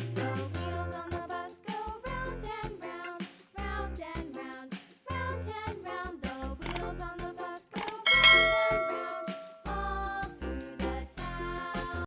Bye.